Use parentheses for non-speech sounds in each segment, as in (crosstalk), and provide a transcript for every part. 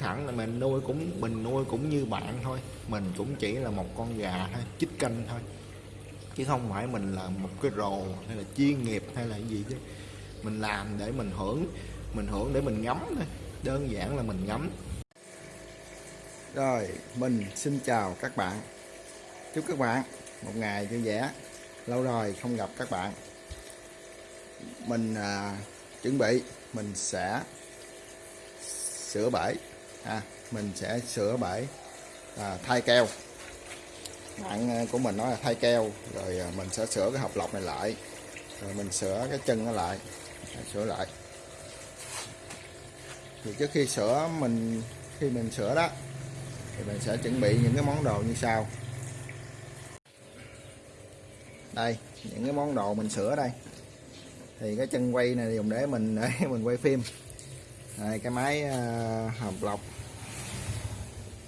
thẳng là mình nuôi cũng, mình nuôi cũng như bạn thôi. Mình cũng chỉ là một con gà thôi, chích canh thôi. Chứ không phải mình là một cái rồ, hay là chuyên nghiệp, hay là gì chứ. Mình làm để mình hưởng mình hưởng để mình ngắm thôi. Đơn giản là mình ngắm. Rồi mình xin chào các bạn. Chúc các bạn một ngày vui vẻ. Lâu rồi không gặp các bạn. Mình à, chuẩn bị mình sẽ sửa bể à, mình sẽ sửa bể à, thay keo. Bạn à, của mình nói là thay keo rồi à, mình sẽ sửa cái hộp lọc này lại. Rồi mình sửa cái chân nó lại sửa lại thì trước khi sửa mình khi mình sửa đó thì mình sẽ chuẩn bị những cái món đồ như sau. Đây những cái món đồ mình sửa đây. Thì cái chân quay này dùng để mình (laughs) để mình quay phim. Đây, cái máy ờ, uh, hộp lọc.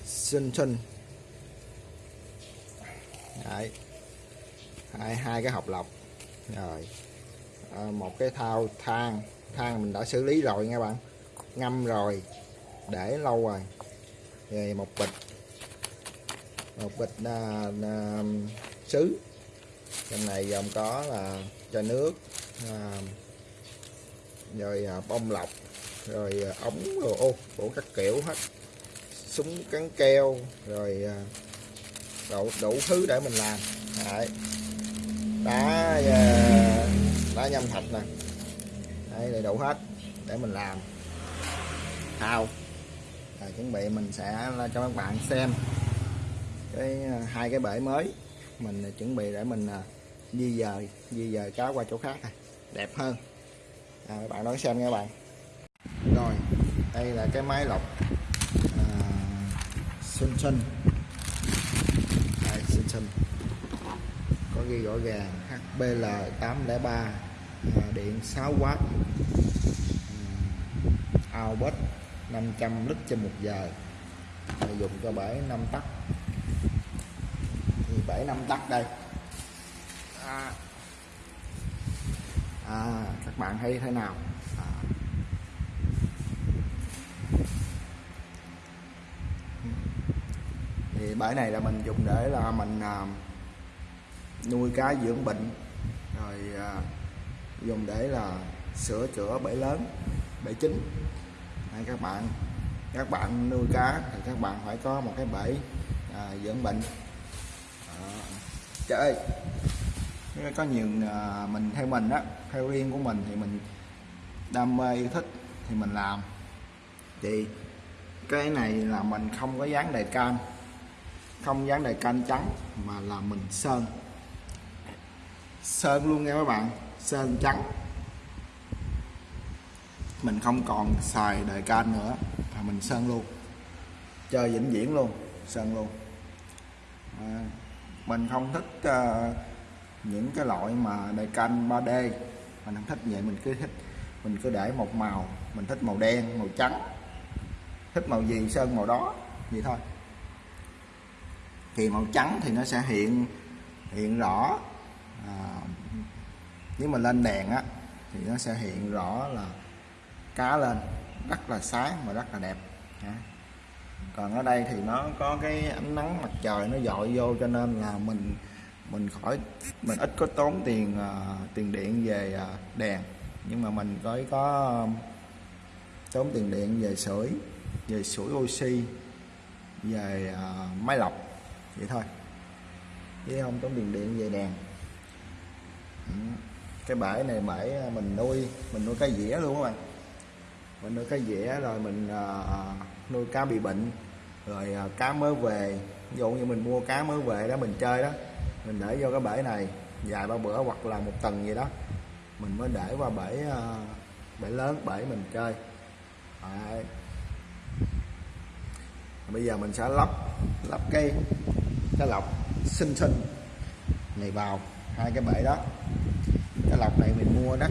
Xinh xinh Đấy. hai hai cái hộp lọc. Rồi. À, một cái thao than than mình đã xử lý rồi nha bạn ngâm rồi để lâu rồi. Rồi một bịch một bịch à, à, sứ. Trong này gồm có là chai nước à, rồi à, bông lọc rồi à, ống rồi ô bộ các kiểu hết. Súng cắn keo rồi à, đủ, đủ thứ để mình làm. Đấy. đá à, đá nhâm thạch nè. Đấy, đầy đủ hết để mình làm thao à, chuẩn bị mình sẽ cho các bạn xem cái à, hai cái bể mới. Mình à, chuẩn bị để mình à, di dời di dời cá qua chỗ khác này. Đẹp hơn. À, các bạn đón xem nha các bạn. Rồi đây là cái máy lọc à, xinh xinh đây xinh xinh có ghi rõ ràng HBL 803 à, điện 6W à, output 500 lít trên một giờ. À, dùng cho bể 5 tắc. Thì bể 5 tắc đây. À, à, các bạn thấy thế nào? À, thì bãi này là mình dùng để là mình à, nuôi cá dưỡng bệnh. Rồi à, dùng để là sửa chữa bể lớn bể chính hay các bạn. Các bạn nuôi cá thì các bạn phải có một cái bể à, dưỡng bệnh. À, trời ơi. Có nhiều à, mình theo mình á theo riêng của mình thì mình đam mê yêu thích thì mình làm. Thì cái này là mình không có dán đề can không dán đề canh trắng mà là mình sơn. Sơn luôn nha các bạn sơn trắng mình không còn xài đề can nữa. Mà mình sơn luôn. Chơi vĩnh viễn luôn. Sơn luôn. À, mình không thích uh, những cái loại mà đề can 3D mình không thích vậy. Mình cứ thích mình cứ để một màu. Mình thích màu đen màu trắng. Thích màu gì sơn màu đó. Vậy thôi. Thì màu trắng thì nó sẽ hiện hiện rõ. À, nếu mà lên đèn á thì nó sẽ hiện rõ là cá lên rất là sáng và rất là đẹp. Còn ở đây thì nó có cái ánh nắng mặt trời nó dội vô cho nên là mình mình khỏi mình ít có tốn tiền uh, tiền điện về uh, đèn. Nhưng mà mình có có tốn tiền điện về sưởi về sưởi oxy về uh, máy lọc vậy thôi. Chứ không tốn tiền điện về đèn. Cái bể này bể mình nuôi mình nuôi cá dĩa luôn các bạn mình nuôi cá dĩa rồi mình uh, nuôi cá bị bệnh. Rồi uh, cá mới về. Ví dụ như mình mua cá mới về đó mình chơi đó mình để vô cái bể này vài ba bữa hoặc là một tuần gì đó mình mới để qua bể uh, bể lớn bể mình chơi. Đấy. bây giờ mình sẽ lắp lắp cây cái lọc sinh sinh này vào hai cái bể đó. Cái lọc này mình mua đất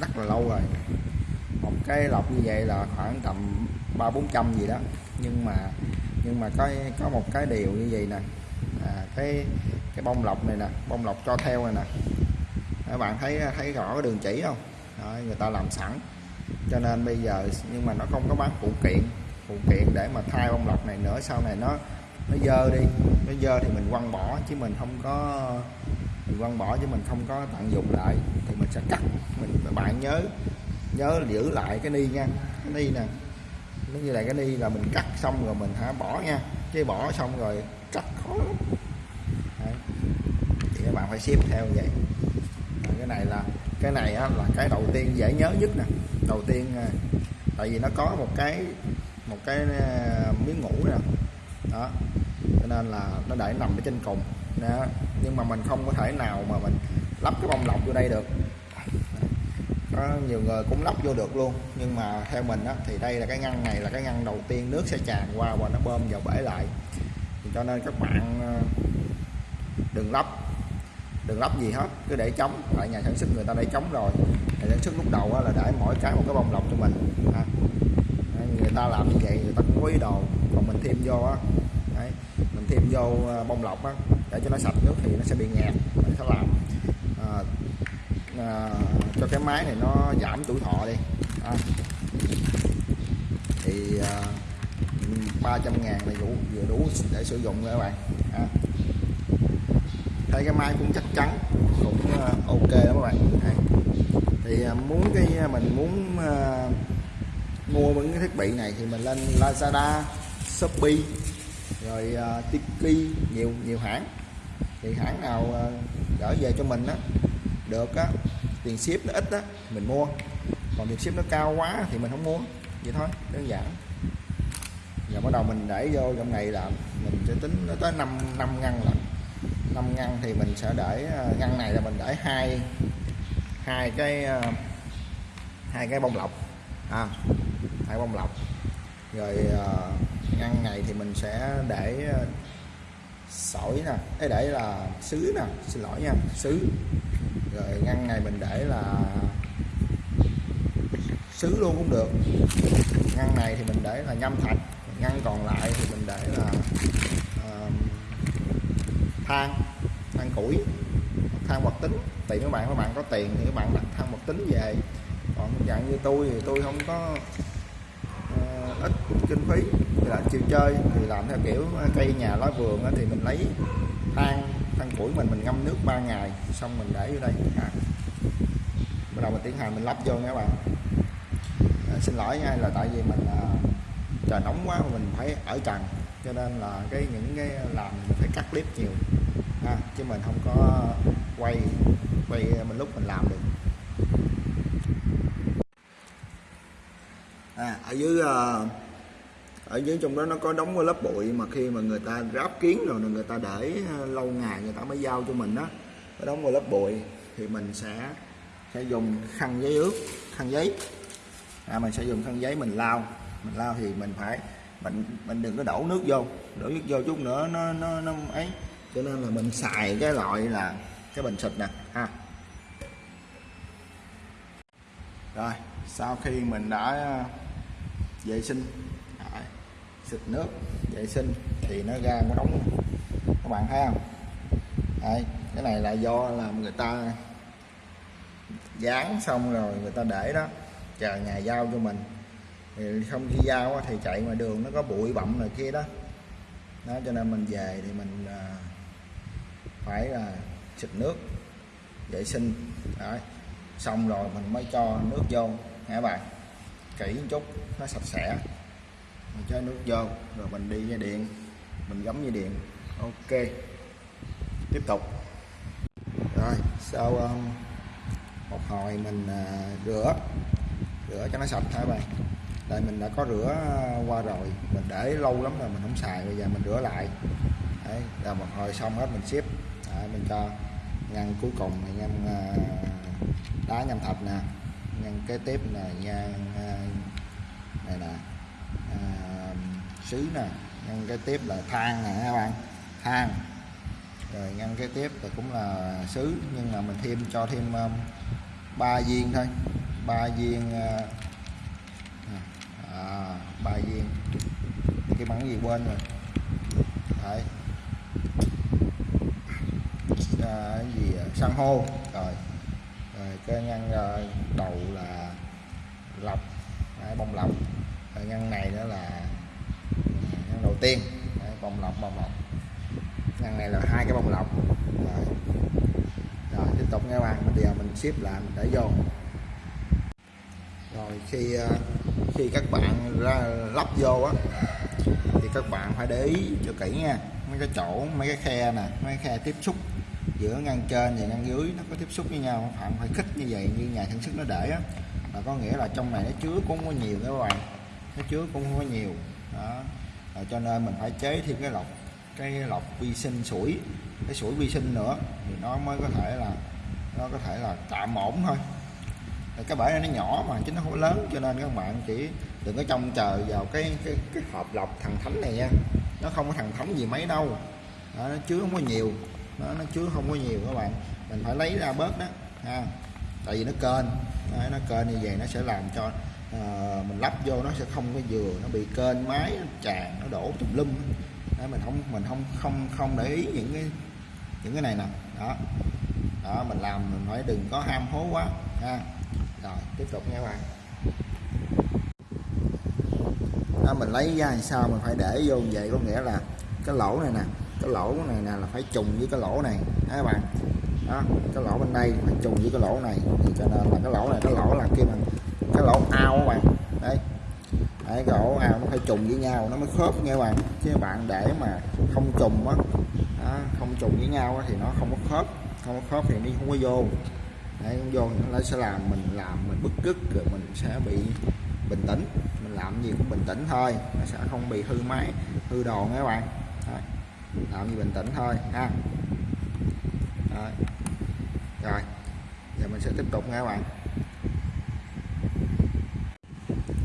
rất là lâu rồi một cái lọc như vậy là khoảng tầm ba bốn trăm gì đó. Nhưng mà nhưng mà có có một cái điều như vậy nè. À, cái cái bông lọc này nè bông lọc cho theo này nè. Các bạn thấy thấy rõ cái đường chỉ không? Đó, người ta làm sẵn. Cho nên bây giờ nhưng mà nó không có bán phụ kiện phụ kiện để mà thay bông lọc này nữa. Sau này nó nó dơ đi nó dơ thì mình quăng bỏ chứ mình không có mình quăng bỏ chứ mình không có tận dụng lại. Thì mình sẽ cắt mình bạn nhớ nhớ giữ lại cái ni nha. Cái ni nè. Nó như là cái ni là mình cắt xong rồi mình hả bỏ nha. Chứ bỏ xong rồi cắt khó lắm. Đấy. thì các bạn phải xếp theo vậy. Rồi cái này là cái này á, là cái đầu tiên dễ nhớ nhất nè. Đầu tiên à, tại vì nó có một cái một cái à, miếng ngủ nè. Đó. Cho nên là nó để nằm ở trên cùng đó. nhưng mà mình không có thể nào mà mình lắp cái bông lọc vô đây được có nhiều người cũng lắp vô được luôn. Nhưng mà theo mình á, thì đây là cái ngăn này là cái ngăn đầu tiên nước sẽ tràn qua và nó bơm vào bể lại. Thì cho nên các bạn ờ, đừng lắp. Đừng lắp gì hết cứ để trống tại nhà sản xuất người ta để trống rồi. Nhà sản xuất lúc đầu á, là để mỗi cái một cái bông lọc cho mình. À. người ta làm như vậy người ta cũng có ý đồ. Còn mình thêm vô á Đấy, mình thêm vô ờ, bông lọc á để cho nó sạch nước thì nó sẽ bị nghẹt nó sẽ làm à, cho cái máy này nó giảm tuổi thọ đi à. thì à, 300 ngàn là đủ vừa đủ để sử dụng rồi các bạn à. thấy cái máy cũng chắc chắn cũng à, ok đó các bạn à. thì à, muốn cái à, mình muốn à, mua những cái thiết bị này thì mình lên Lazada Shopee rồi uh, Tiki nhiều nhiều hãng thì hãng nào uh, gửi về cho mình á được á tiền ship nó ít đó mình mua. Còn tiền ship nó cao quá thì mình không mua. Vậy thôi đơn giản. Giờ bắt đầu mình để vô trong này là mình sẽ tính nó tới 5 năm ngăn là 5 ngăn thì mình sẽ để à, ngăn này là mình để hai hai cái à, hai cái bông lọc. À, hai bông lọc. Rồi à, ngăn này thì mình sẽ để sỏi nè cái để là sứ nè xin lỗi nha sứ rồi ngăn này mình để là sứ luôn cũng được. Ngăn này thì mình để là nhâm thạch ngăn còn lại thì mình để là uh, than than củi than hoạt tính. Tùy các bạn các bạn có tiền thì các bạn đặt than hoạt tính về. Còn dạng như tôi thì tôi không có ít kinh phí. Thì là chiều chơi thì làm theo kiểu à, cây nhà lá vườn thì mình lấy than than củi mình mình ngâm nước 3 ngày xong mình để vô đây à. bắt đầu mình tiến hành mình lắp vô nha các bạn. À, xin lỗi nha là tại vì mình à, trời nóng quá mà mình phải ở trần cho nên là cái những cái làm mình phải cắt clip nhiều. À, chứ mình không có quay quay à, mình lúc mình làm được. À, ở dưới ờ, ở dưới trong đó nó có đóng cái lớp bụi mà khi mà người ta ráp kiến rồi người ta để ờ, lâu ngày người ta mới giao cho mình đó nó đóng vào lớp bụi thì mình sẽ sẽ dùng khăn giấy ướt khăn giấy. À, mình sẽ dùng khăn giấy mình lau mình lau thì mình phải mình mình đừng có đổ nước vô đổ nước vô chút nữa nó nó nó ấy. Cho nên là mình xài cái loại là cái bình xịt nè ha. Rồi sau khi mình đã vệ sinh. Xịt nước, vệ sinh, thì nó ra nó đóng các bạn thấy không? Đấy. cái này là do làm người ta dán xong rồi người ta để đó, chờ nhà giao cho mình. Thì không khi giao thì chạy ngoài đường, nó có bụi bặm này kia đó. Đó, cho nên mình về thì mình à, phải là xịt nước, vệ sinh. Đấy. xong rồi mình mới cho nước vô nghe bạn? Kỹ một chút nó sạch sẽ. Mình cho nước vô rồi mình đi dây điện. Mình gắm dây điện. Ok. Tiếp tục. Rồi sau um, một hồi mình uh, rửa. Rửa cho nó sạch thôi bạn? Tại mình đã có rửa à, qua rồi. Mình để lâu lắm rồi mình không xài bây giờ mình rửa lại. Đấy là một hồi xong hết mình ship. Đấy, mình cho ngăn cuối cùng này ngăn uh, đá nhâm thạch nè ngăn kế tiếp là nhân này là à, sứ nè. Ngăn cái tiếp là than nè các bạn. Than. Rồi ngăn cái tiếp thì cũng là sứ nhưng mà mình thêm cho thêm um, ba viên thôi. Ba viên à, à ba viên. Cái bắn gì quên rồi. Đấy. À, cái gì à, san hô. Rồi rồi cái ngăn ờ, đầu là lọc đấy, bông lọc. Rồi ngăn này nữa là à, ngăn đầu tiên. Đấy, bông lọc bông lọc. Ngăn này là hai cái bông lọc. Rồi, rồi tiếp tục nghe bạn bây giờ mình ship lại mình để vô. Rồi khi ờ, khi các bạn ra lắp vô á thì các bạn phải để ý cho kỹ nha. Mấy cái chỗ mấy cái khe nè mấy cái khe tiếp xúc giữa ngăn trên và ngăn dưới nó có tiếp xúc với nhau phạm phải khích như vậy như nhà sản xuất nó để á. Là có nghĩa là trong này nó chứa cũng không có nhiều các bạn nó chứa cũng không có nhiều. Đó. À, cho nên mình phải chế thêm cái lọc cái lọc vi sinh sủi cái sủi vi sinh nữa thì nó mới có thể là nó có thể là tạm ổn thôi. Cái bể này nó nhỏ mà chứ nó không lớn cho nên các bạn chỉ đừng có trông chờ vào cái cái cái hộp lọc thằng thánh này nha. Nó không có thằng thánh gì mấy đâu. Đó, nó chứa không có nhiều nó, nó chứa không có nhiều các bạn. Mình phải lấy ra bớt đó ha. Tại vì nó kênh Đấy, nó kênh như vậy nó sẽ làm cho uh, mình lắp vô nó sẽ không có vừa nó bị kênh máy nó tràn nó đổ tùm lum Đấy, mình không mình không không không để ý những cái những cái này nè. Đó. Đó mình làm mình phải đừng có ham hố quá ha. Rồi tiếp tục nha các bạn. Đó, mình lấy ra làm sao mình phải để vô như vậy? Có nghĩa là cái lỗ này nè cái lỗ này nè là phải trùng với cái lỗ này các bạn? Đó, cái lỗ bên đây phải trùng với cái lỗ này, thì cho nên là cái lỗ này, cái lỗ là kia bằng cái lỗ ao các bạn. Đấy. Đấy, cái lỗ ao nó phải trùng với nhau, nó mới khớp nha các bạn. Chứ bạn để mà không trùng á không trùng với nhau á thì nó không có khớp, không có khớp thì đi không có vô. Đấy, không vô nó sẽ làm mình làm mình bức rứt, rồi mình sẽ bị bình tĩnh. Mình làm gì cũng bình tĩnh thôi, nó sẽ không bị hư máy, hư đồ nha các bạn. Đấy làm gì bình tĩnh thôi ha. Rồi, rồi. Giờ mình sẽ tiếp tục nha các bạn.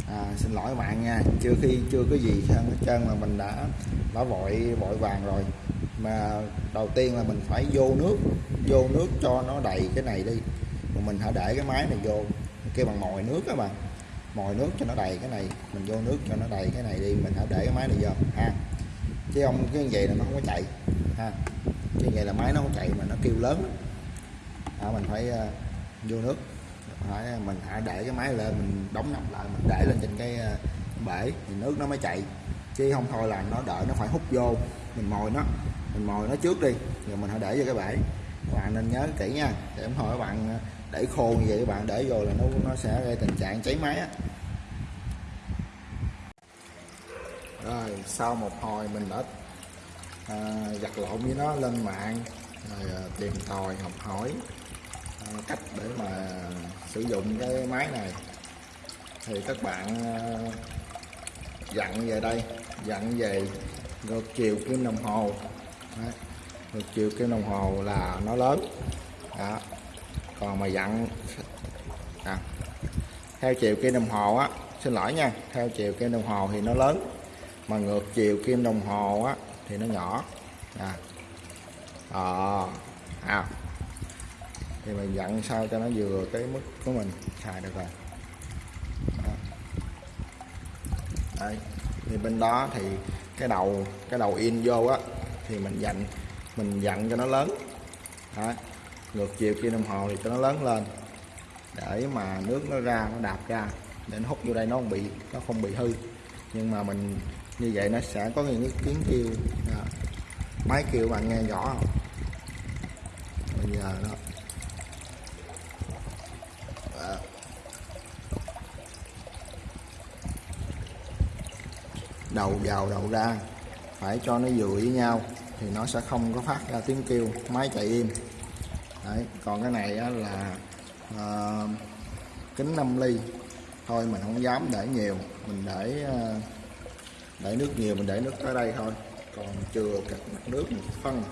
À, xin lỗi các bạn nha. Chưa khi chưa có gì hết trơn mà mình đã đã vội vội vàng rồi. Mà đầu tiên là mình phải vô nước vô nước cho nó đầy cái này đi. Mà mình hãy để cái máy này vô kêu bằng mồi nước các bạn. Mồi nước cho nó đầy cái này mình vô nước cho nó đầy cái này đi mình hãy để cái máy này vô ha chứ không cái vậy là nó không có chạy. Ha. Chứ vậy là máy nó không chạy mà nó kêu lớn à, mình phải uh, vô nước. Phải, mình hãy để cái máy lên mình đóng nắp lại mình để lên trên cái uh, bể thì nước nó mới chạy. Chứ không thôi là nó đợi nó phải hút vô. Mình mồi nó. Mình mồi nó trước đi. Rồi mình hãy để vô cái bể. Các bạn nên nhớ kỹ nha. Để không thôi các bạn để khô như vậy các bạn để vô là nó nó sẽ gây tình trạng cháy máy á rồi sau một hồi mình đã à, giặt lộn với nó lên mạng rồi à, tìm tòi học hỏi à, cách để mà sử dụng cái máy này. Thì các bạn à, dặn về đây dặn về ngược chiều kim đồng hồ. Đấy. ngược chiều kim đồng hồ là nó lớn. Đó. Còn mà dặn à, theo chiều kim đồng hồ á xin lỗi nha theo chiều kim đồng hồ thì nó lớn mà ngược chiều kim đồng hồ á thì nó nhỏ. À. À, à. thì mình dặn sao cho nó vừa cái mức của mình. Xài được rồi. À. Đây. thì bên đó thì cái đầu cái đầu in vô á thì mình dặn mình dặn cho nó lớn. Đó. Ngược chiều kim đồng hồ thì cho nó lớn lên. Để mà nước nó ra nó đạp ra. Để nó hút vô đây nó không bị nó không bị hư. Nhưng mà mình như vậy nó sẽ có những cái tiếng kêu đó. Dạ. máy kêu bạn nghe rõ không? Bây giờ nó dạ. đầu vào đầu ra. Phải cho nó vừa với nhau thì nó sẽ không có phát ra tiếng kêu. Máy chạy im. Đấy, còn cái này á, là à, kính 5 ly. Thôi mình không dám để nhiều. Mình để à, để nước nhiều, mình để nước tới đây thôi. Còn chừa các mặt nước một phân.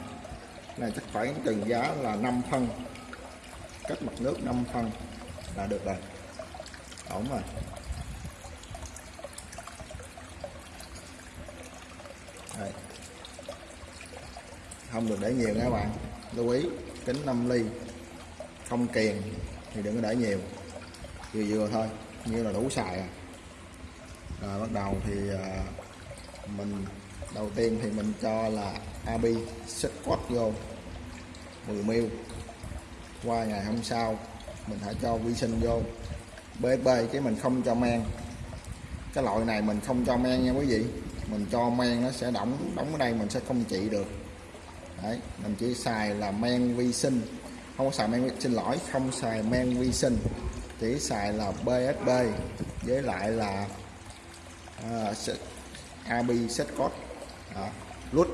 Này chắc phải cần giá là 5 phân. Cách mặt nước 5 phân là được rồi. Ổn rồi. Đây. không được để nhiều nha các bạn. Lưu ý, kính 5 ly. Không kiền thì đừng có để nhiều. Vừa vừa thôi, như là đủ xài à. Rồi bắt đầu thì à, mình đầu tiên thì mình cho là abi squat vô. 10 ml qua ngày hôm sau mình hãy cho vi sinh vô. BSB cái mình không cho men. Cái loại này mình không cho men nha quý vị. Mình cho men nó sẽ đóng đóng ở đây mình sẽ không trị được. Đấy mình chỉ xài là men vi sinh. Không xài men vi xin lỗi không xài men vi sinh. Chỉ xài là BSB với lại là uh, AB set code. Đó, nút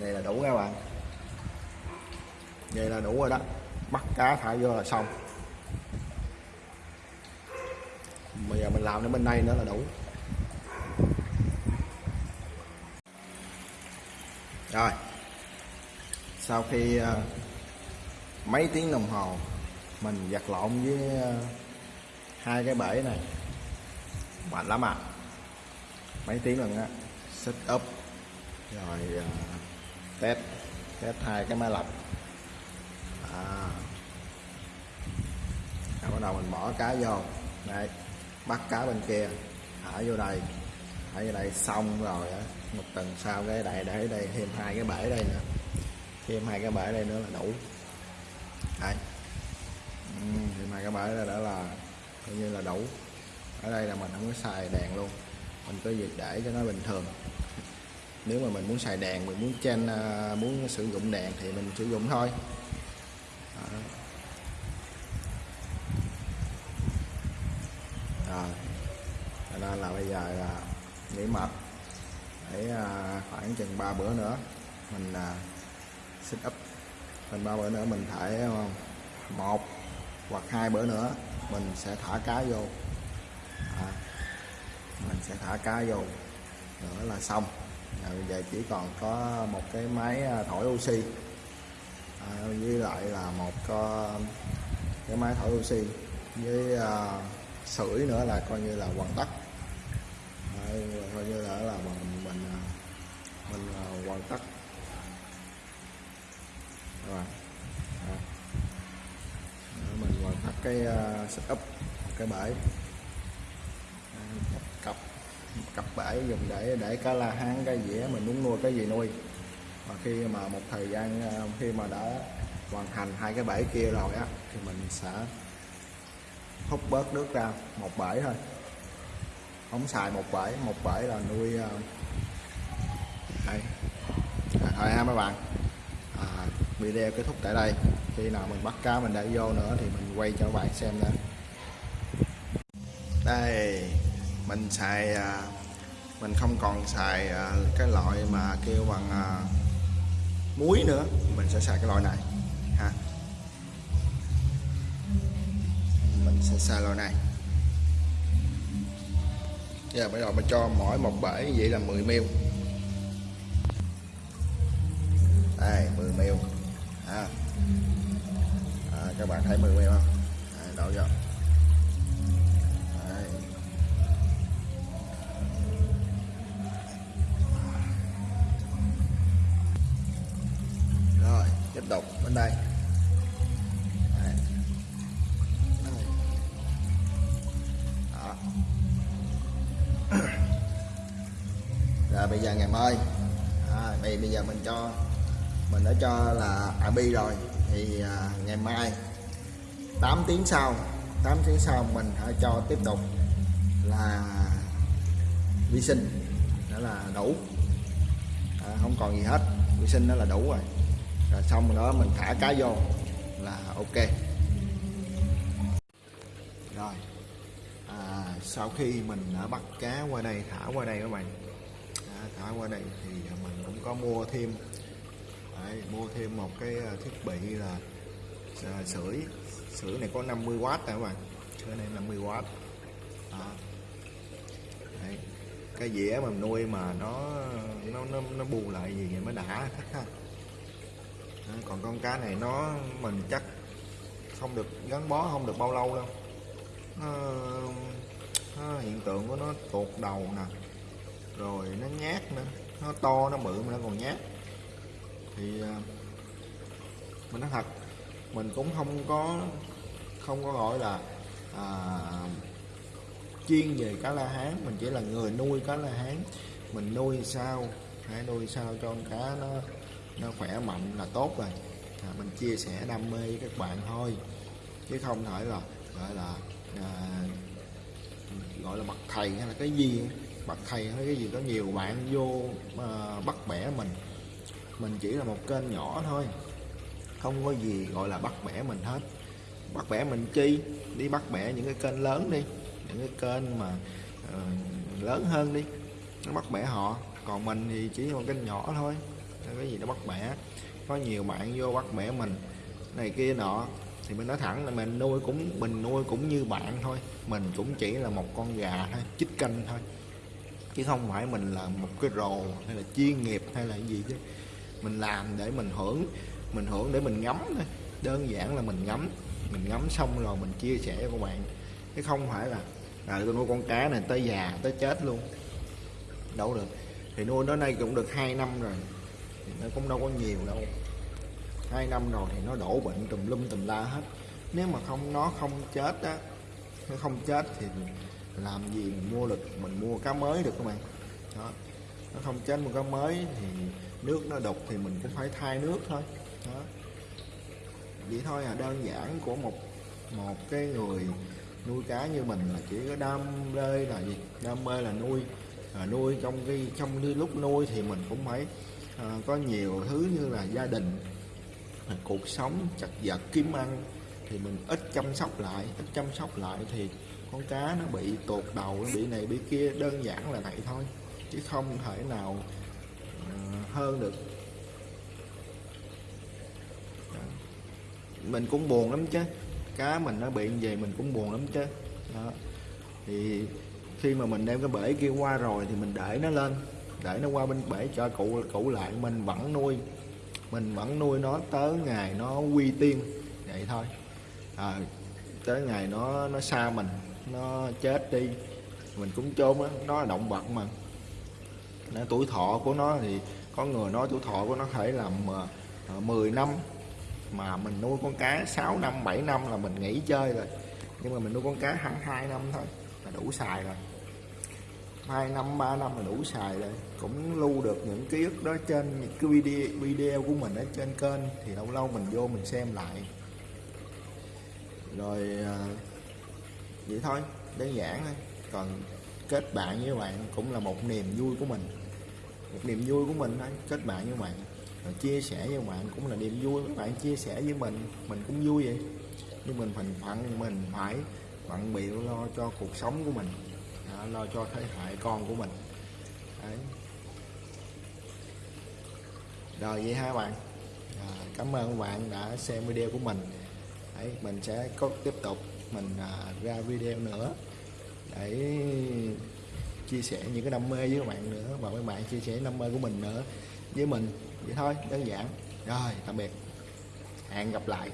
đây là đủ các bạn. Vậy là đủ rồi đó. Bắt cá thả vô là xong. Bây giờ mình làm đến bên đây nữa là đủ. Rồi. Sau khi ờ, mấy tiếng đồng hồ mình giặt lộn với ờ, hai cái bể này mạnh lắm à? Mấy tiếng lần á set up. Rồi uh, test test hai cái máy lọc. À. rồi bắt đầu mình bỏ cá vô. Đây bắt cá bên kia. Thả vô đây. Thả vô đây xong rồi á. Một tuần sau cái đại để đây thêm hai cái bể đây nữa. Thêm hai cái bể đây nữa là đủ. Đây. Ừ, thêm hai cái bể đây đã là coi như là đủ ở đây là mình không có xài đèn luôn. Mình cứ việc để cho nó bình thường. Nếu mà mình muốn xài đèn mình muốn chen à, muốn sử dụng đèn thì mình sử dụng thôi. Đó. rồi cho nên là bây giờ là nghỉ mệt. Để à, khoảng chừng 3 bữa nữa mình à, up. Mình ba bữa nữa mình thải à, một hoặc hai bữa nữa mình sẽ thả cá vô à, mình sẽ thả cá vô. Nữa là xong. À, bây giờ chỉ còn có một cái máy à, thổi oxy. À, với lại là một à, cái máy thổi oxy với à, sưởi nữa là coi như là hoàn tất. À, coi như là là mình mình à, mình hoàn tất. Rồi. À. mình hoàn tất cái uh, setup cái bể cặp cặp bể dùng để để cá la hán cái dĩa mình muốn nuôi cái gì nuôi. Và khi mà một thời gian ờ, khi mà đã hoàn thành hai cái bể kia rồi á thì mình sẽ hút bớt nước ra một bể thôi. Không xài một bể một bể là nuôi đây à, thôi ha mấy bạn. À, video kết thúc tại đây. Khi nào mình bắt cá mình để vô nữa thì mình quay cho các bạn xem nữa. Đây mình xài à, mình không còn xài à, cái loại mà kêu bằng à, muối nữa. Mình sẽ xài cái loại này ha. Mình sẽ xài loại này. Giờ bây giờ mình cho mỗi một bể vậy là 10 ml. Đây 10 ml ha. À, các bạn thấy 10 ml không? À, đổ vô. Tiếp tục bên đây. Đấy. Đó. rồi bây giờ ngày mai. À, bây bây giờ mình cho mình đã cho là abi rồi. Thì à, ngày mai 8 tiếng sau 8 tiếng sau mình hãy cho tiếp tục là vi sinh. Đó là đủ. À, không còn gì hết. Vi sinh đó là đủ rồi rồi xong rồi đó mình thả cá vô. Là ok. Rồi. À, sau khi mình đã bắt cá qua đây thả qua đây các bạn. À, thả qua đây thì mình cũng có mua thêm. Đấy, mua thêm một cái à, thiết bị là à, sưởi. Sưởi này có 50W nè các bạn. Sưởi này 50W à. Đấy. cái dĩa mà nuôi mà nó nó nó, nó bù lại gì vậy mới đã thích ha còn con cá này nó mình chắc không được gắn bó không được bao lâu đâu. Nó, nó hiện tượng của nó tuột đầu nè rồi nó nhát nữa nó to nó bự mà nó còn nhát. Thì à, mình nói thật mình cũng không có không có gọi là à, chuyên về cá la hán. Mình chỉ là người nuôi cá la hán. Mình nuôi sao hãy nuôi sao cho con cá nó nó khỏe mạnh là tốt rồi. À, mình chia sẻ đam mê với các bạn thôi. Chứ không phải là gọi là à, gọi là bậc thầy hay là cái gì. Bậc thầy hay cái gì có nhiều bạn vô à, bắt bẻ mình. Mình chỉ là một kênh nhỏ thôi. Không có gì gọi là bắt bẻ mình hết. Bắt bẻ mình chi? Đi bắt bẻ những cái kênh lớn đi. Những cái kênh mà uh, lớn hơn đi. Nó bắt bẻ họ. Còn mình thì chỉ một kênh nhỏ thôi cái gì nó bắt bẻ. Có nhiều bạn vô bắt bẻ mình. Này kia nọ. Thì mình nói thẳng là mình nuôi cũng mình nuôi cũng như bạn thôi. Mình cũng chỉ là một con gà thôi chích canh thôi. Chứ không phải mình là một cái rồ hay là chuyên nghiệp hay là gì chứ. Mình làm để mình hưởng mình hưởng để mình ngắm thôi. Đơn giản là mình ngắm. Mình ngắm xong rồi mình chia sẻ với các bạn. Chứ không phải là à, tôi nuôi con cá này tới già tới chết luôn. Đâu được. Thì nuôi nó nay cũng được 2 năm rồi thì nó cũng đâu có nhiều đâu. Hai năm rồi thì nó đổ bệnh tùm lum tùm la hết. Nếu mà không nó không chết á nó không chết thì làm gì mình mua được mình mua cá mới được các bạn. Đó. Nó không chết mua cá mới thì nước nó đục thì mình cũng phải thay nước thôi. Đó. Vậy thôi à đơn giản của một một cái người nuôi cá như mình là chỉ có đam mê là gì? Đam mê là nuôi. À, nuôi trong cái trong cái lúc nuôi thì mình cũng phải Ờ, có nhiều thứ như là gia đình cuộc sống chặt vật, kiếm ăn, thì mình ít chăm sóc lại, ít chăm sóc lại thì con cá nó bị tuột đầu, nó bị này bị kia, đơn giản là vậy thôi, chứ không thể nào ờ, hơn được. Dạ. Mình cũng buồn lắm chứ, cá mình nó bị như vậy mình cũng buồn lắm chứ. Đó. thì khi mà mình đem cái bể kia qua rồi thì mình để nó lên để nó qua bên bể cho cụ cụ lại mình vẫn nuôi. Mình vẫn nuôi nó tới ngày nó quy tiên vậy thôi. À, tới ngày nó nó xa mình nó chết đi mình cũng chôn á nó là động vật mà. Nó tuổi thọ của nó thì có người nói tuổi thọ của nó thể là à, à, uh, 10 năm mà mình nuôi con cá 6 năm 7 năm là mình nghỉ chơi rồi. Nhưng mà mình nuôi con cá hẳn 2 năm thôi là đủ xài rồi. 2 năm 3 năm là đủ xài rồi. Cũng lưu được những ký ức đó trên những cái video video của mình ở trên kênh, thì lâu lâu mình vô mình xem lại. Rồi à, vậy thôi, đơn giản thôi. Còn kết bạn với bạn cũng là một niềm vui của mình. Một niềm vui của mình thôi, kết bạn với bạn. Rồi chia sẻ với bạn cũng là niềm vui. Các bạn chia sẻ với mình mình cũng vui vậy. Nhưng mình phần phận mình phải bận bịu lo cho cuộc sống của mình à, lo cho thế hệ con của mình. Đấy. rồi vậy hai bạn. À, cảm ơn các bạn đã xem video của mình. Đấy, mình sẽ có tiếp tục mình à, ra video nữa để chia sẻ những cái đam mê với các bạn nữa và các bạn chia sẻ đam mê của mình nữa với mình. Vậy thôi đơn giản. Rồi tạm biệt. Hẹn gặp lại.